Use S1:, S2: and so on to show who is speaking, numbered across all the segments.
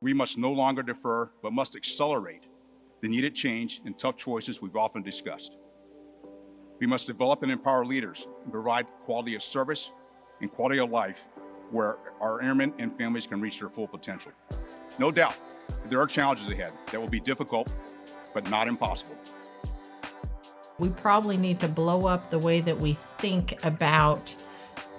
S1: We must no longer defer, but must accelerate the needed change and tough choices we've often discussed. We must develop and empower leaders and provide quality of service and quality of life where our airmen and families can reach their full potential. No doubt, there are challenges ahead that will be difficult, but not impossible.
S2: We probably need to blow up the way that we think about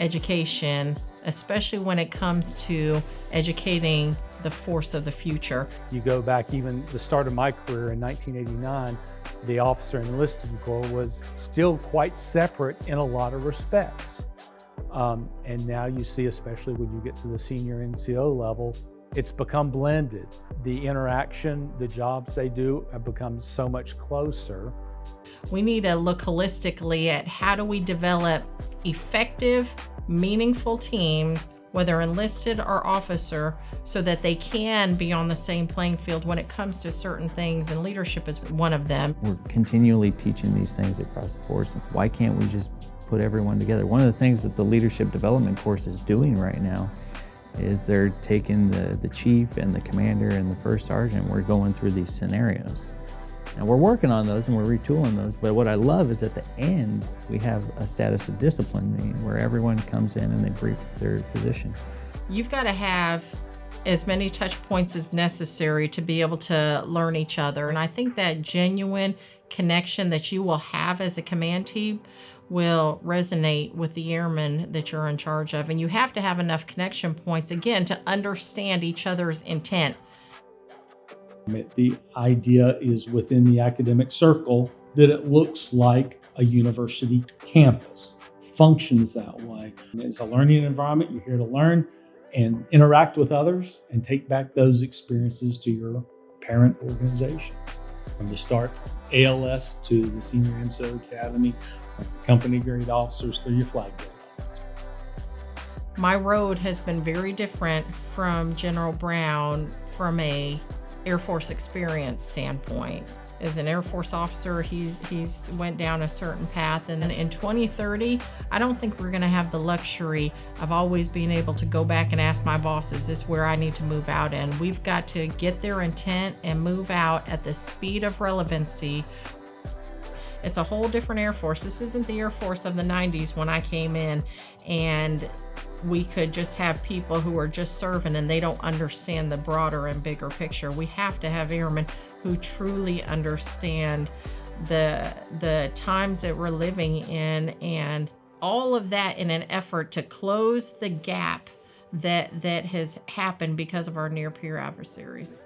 S2: education, especially when it comes to educating the force of the future.
S3: You go back even the start of my career in 1989, the officer enlisted corps was still quite separate in a lot of respects. Um, and now you see, especially when you get to the senior NCO level, it's become blended. The interaction, the jobs they do have become so much closer.
S2: We need to look holistically at how do we develop effective, meaningful teams whether enlisted or officer, so that they can be on the same playing field when it comes to certain things, and leadership is one of them.
S4: We're continually teaching these things across the force. Why can't we just put everyone together? One of the things that the leadership development course is doing right now is they're taking the, the chief and the commander and the first sergeant, we're going through these scenarios. And we're working on those and we're retooling those. But what I love is at the end, we have a status of discipline meeting where everyone comes in and they brief their position.
S2: You've got to have as many touch points as necessary to be able to learn each other. And I think that genuine connection that you will have as a command team will resonate with the airmen that you're in charge of. And you have to have enough connection points, again, to understand each other's intent.
S3: The idea is within the academic circle that it looks like a university campus, functions that way. It's a learning environment. You're here to learn and interact with others and take back those experiences to your parent organization. From the start ALS to the Senior NCO Academy, company grade officers through your flag grade
S2: My road has been very different from General Brown from a Air Force experience standpoint. As an Air Force officer, he's he's went down a certain path, and in 2030, I don't think we're going to have the luxury of always being able to go back and ask my boss, "Is this where I need to move out?" And we've got to get their intent and move out at the speed of relevancy it's a whole different Air Force. This isn't the Air Force of the 90s when I came in and we could just have people who are just serving and they don't understand the broader and bigger picture. We have to have airmen who truly understand the the times that we're living in and all of that in an effort to close the gap that that has happened because of our near peer adversaries.